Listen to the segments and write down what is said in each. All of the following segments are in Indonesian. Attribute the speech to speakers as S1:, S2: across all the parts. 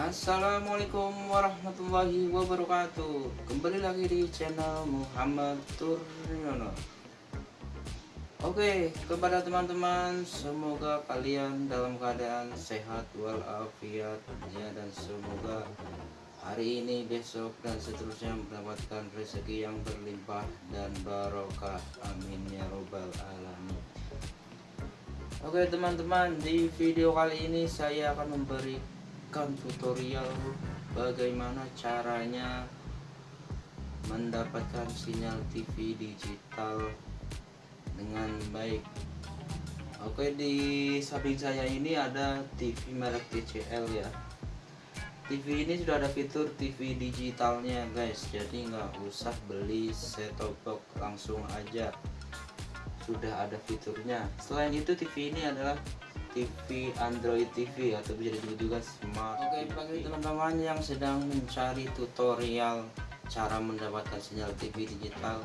S1: Assalamualaikum warahmatullahi wabarakatuh. Kembali lagi di channel Muhammad Turyono. Oke kepada teman-teman Semoga kalian dalam keadaan sehat walafiat ya, Dan semoga hari ini besok dan seterusnya mendapatkan rezeki yang berlimpah dan barokah. Amin ya robbal alamin. Oke teman-teman di video kali ini saya akan memberikan tutorial bagaimana caranya mendapatkan sinyal TV digital dengan baik. Oke di samping saya ini ada TV merek TCL ya. TV ini sudah ada fitur TV digitalnya guys. Jadi nggak usah beli set top box langsung aja sudah ada fiturnya. Selain itu TV ini adalah TV Android TV atau bisa disebut juga smart oke bagi teman-teman yang sedang mencari tutorial cara mendapatkan sinyal TV digital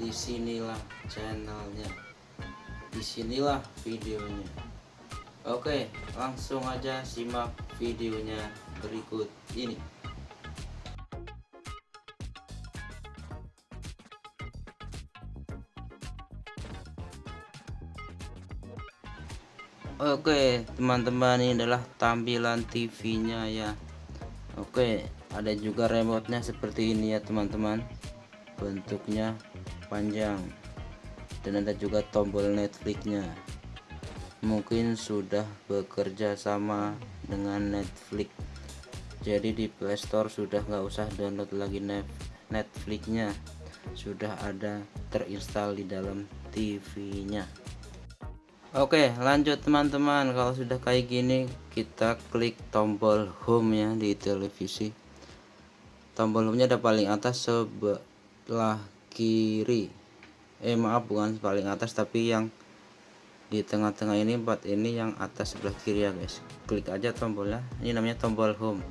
S1: di sinilah channelnya. Di sinilah videonya. Oke langsung aja simak videonya berikut ini Oke teman-teman ini adalah tampilan TV nya ya. Oke ada juga remote nya seperti ini ya teman-teman. Bentuknya panjang. Dan ada juga tombol Netflix nya mungkin sudah bekerja sama dengan Netflix. Jadi di Playstore sudah nggak usah download lagi Netflix nya sudah ada terinstall di dalam TV nya Oke lanjut teman-teman. Kalau sudah kayak gini kita klik tombol home ya di televisi. Tombol home nya ada paling atas sebelah kiri. Eh maaf bukan paling atas tapi yang di tengah-tengah ini empat ini yang atas sebelah kiri ya guys. Klik aja tombolnya. Ini namanya tombol home.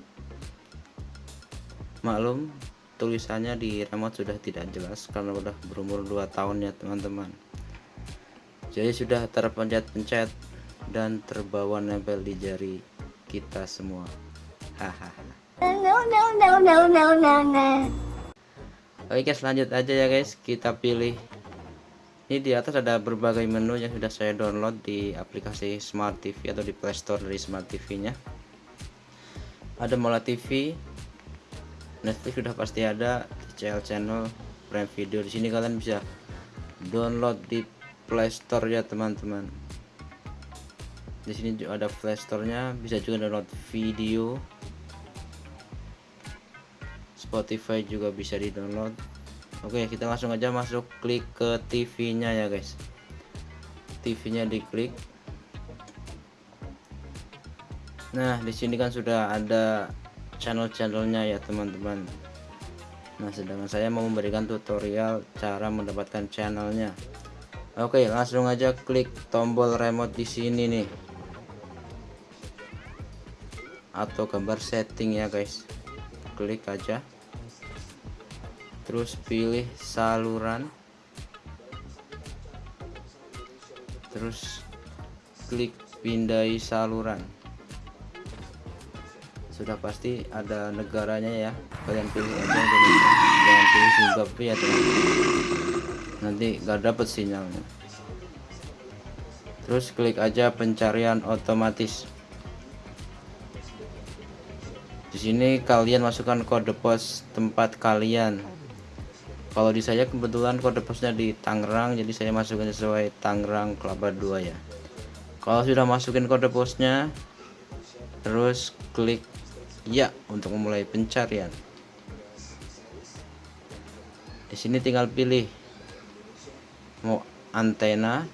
S1: Maklum tulisannya di remote sudah tidak jelas karena udah berumur 2 tahun ya teman-teman jadi sudah terpencet-pencet dan terbawa nempel di jari kita semua. Hahaha. Oke lanjut aja ya guys. Kita pilih. Ini di atas ada berbagai menu yang sudah saya download di aplikasi Smart TV atau di Playstore dari Smart TV nya ada Mola TV Netflix sudah pasti ada. TCL channel Prime Video. Di sini kalian bisa download di Playstore ya teman-teman. Di sini juga ada Playstore-nya bisa juga download video. Spotify juga bisa di download Oke kita langsung aja masuk klik ke TV nya ya guys. TV nya diklik. Nah di sini kan sudah ada channel-channelnya ya teman-teman. Nah sedangkan saya mau memberikan tutorial cara mendapatkan channelnya Oke, langsung aja klik tombol remote di sini nih. Atau gambar setting ya, guys. Klik aja. Terus pilih saluran. Terus klik pindai saluran. Sudah pasti ada negaranya ya. Kalian pilih aja Indonesia. Jangan pilih Zimbabwe ya, teman-teman nanti gak dapet sinyalnya. Terus klik aja pencarian otomatis. Di sini kalian masukkan kode pos tempat kalian. Kalau di saya kebetulan kode posnya di Tangerang jadi saya masukkan sesuai Tangerang Kelapa 2 ya. Kalau sudah masukin kode posnya terus klik ya untuk memulai pencarian. Di sini tinggal pilih mau antena.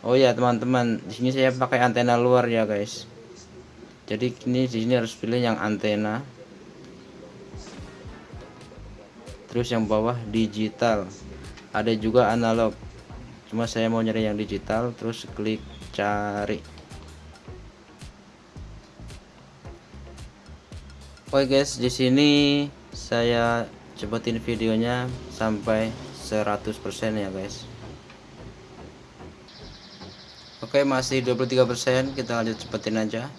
S1: Oh ya teman-teman di sini saya pakai antena luar ya guys. Jadi ini di sini harus pilih yang antena. Terus yang bawah digital. Ada juga analog. Cuma saya mau nyari yang digital terus klik cari Oke guys di sini saya cepetin videonya sampai 100% ya guys Oke masih 23% kita lanjut cepetin aja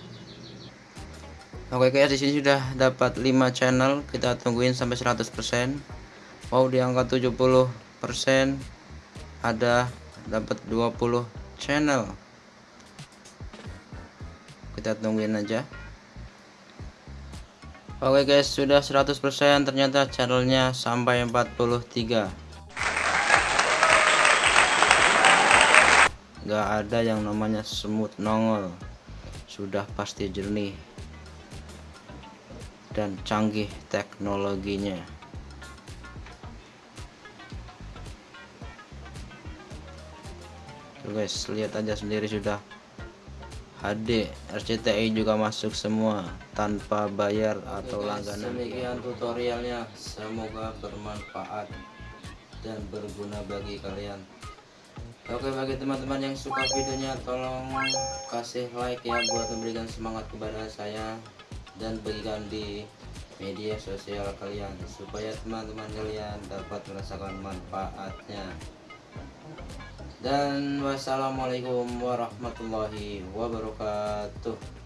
S1: Oke guys, di sini sudah dapat 5 channel. Kita tungguin sampai 100%. Wow, di angka 70% ada dapat 20 channel. Kita tungguin aja. Oke guys, sudah 100% ternyata channelnya sampai 43. Gak ada yang namanya semut nongol. Sudah pasti jernih dan canggih teknologinya Tuh guys lihat aja sendiri sudah HD RCTI juga masuk semua tanpa bayar atau langganan. Demikian tutorialnya semoga bermanfaat dan berguna bagi kalian. Oke bagi teman-teman yang suka videonya tolong kasih like ya buat memberikan semangat kepada saya dan bagikan di media sosial kalian supaya teman-teman kalian dapat merasakan manfaatnya dan wassalamualaikum warahmatullahi wabarakatuh